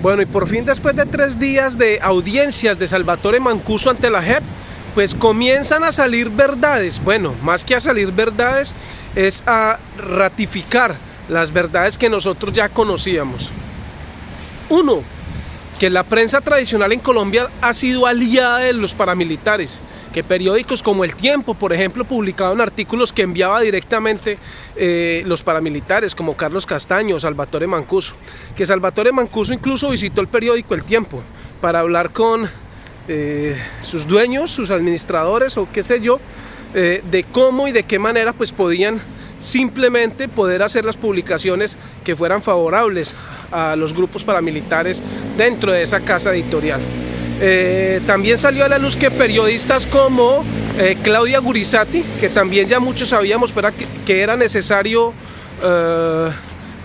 Bueno, y por fin después de tres días de audiencias de Salvatore Mancuso ante la JEP, pues comienzan a salir verdades. Bueno, más que a salir verdades, es a ratificar las verdades que nosotros ya conocíamos. Uno, que la prensa tradicional en Colombia ha sido aliada de los paramilitares que periódicos como El Tiempo, por ejemplo, publicaban artículos que enviaba directamente eh, los paramilitares, como Carlos Castaño, Salvatore Mancuso, que Salvatore Mancuso incluso visitó el periódico El Tiempo para hablar con eh, sus dueños, sus administradores o qué sé yo, eh, de cómo y de qué manera pues podían simplemente poder hacer las publicaciones que fueran favorables a los grupos paramilitares dentro de esa casa editorial. Eh, también salió a la luz que periodistas como eh, Claudia Gurizati, que también ya muchos sabíamos pero que, era necesario eh,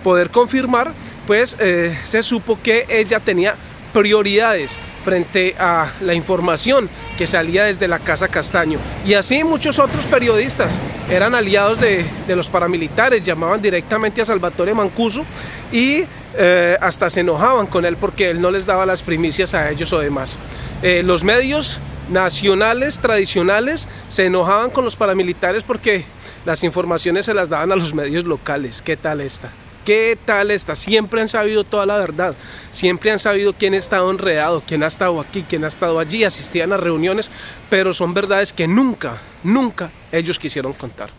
poder confirmar, pues se supo que ella tenía prioridades frente a la información que salía desde la Casa Castaño. Y así muchos otros periodistas eran aliados de, los paramilitares, llamaban directamente a Salvatore Mancuso y eh, hasta se enojaban con él porque él no les daba las primicias a ellos o demás. Eh, los medios nacionales, tradicionales, se enojaban con los paramilitares porque las informaciones se las daban a los medios locales. ¿Qué tal esta? ¿Qué tal está? Siempre han sabido toda la verdad, siempre han sabido quién ha estado enredado, quién ha estado aquí, quién ha estado allí, asistían a reuniones, pero son verdades que nunca, nunca ellos quisieron contar.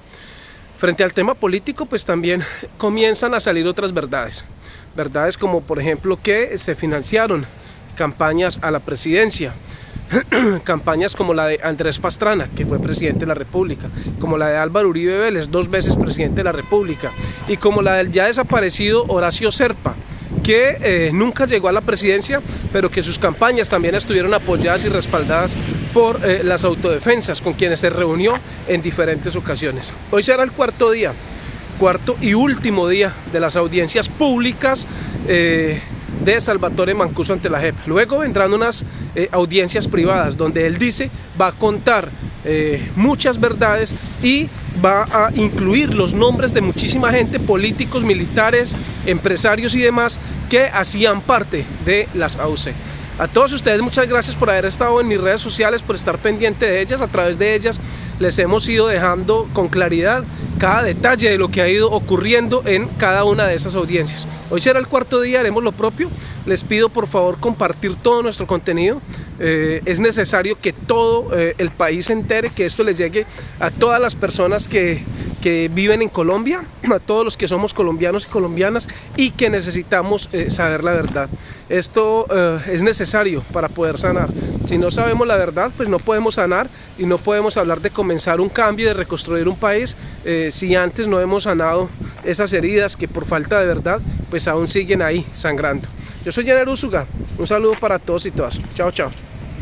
Frente al tema político, pues también comienzan a salir otras verdades. Verdades como, por ejemplo, que se financiaron campañas a la presidencia, campañas como la de Andrés Pastrana, que fue presidente de la República, como la de Álvaro Uribe Vélez, dos veces presidente de la República, y como la del ya desaparecido Horacio Serpa, que eh, nunca llegó a la presidencia, pero que sus campañas también estuvieron apoyadas y respaldadas por eh, las autodefensas, con quienes se reunió en diferentes ocasiones. Hoy será el cuarto día, cuarto y último día de las audiencias públicas eh, de Salvatore Mancuso ante la JEP. Luego vendrán unas eh, audiencias privadas donde él dice va a contar eh, muchas verdades y va a incluir los nombres de muchísima gente, políticos, militares, empresarios y demás que hacían parte de las AUC. A todos ustedes muchas gracias por haber estado en mis redes sociales, por estar pendiente de ellas. A través de ellas les hemos ido dejando con claridad cada detalle de lo que ha ido ocurriendo en cada una de esas audiencias. Hoy será el cuarto día, haremos lo propio. Les pido por favor compartir todo nuestro contenido. Eh, es necesario que todo eh, el país se entere, que esto les llegue a todas las personas que, que viven en Colombia, a todos los que somos colombianos y colombianas y que necesitamos eh, saber la verdad. Esto es necesario para poder sanar. Si no sabemos la verdad, pues no podemos sanar y no podemos hablar de comenzar un cambio, de reconstruir un país, si antes no hemos sanado esas heridas que por falta de verdad, pues aún siguen ahí sangrando. Yo soy Jenner Usuga, un saludo para todos y todas. Chao, chao.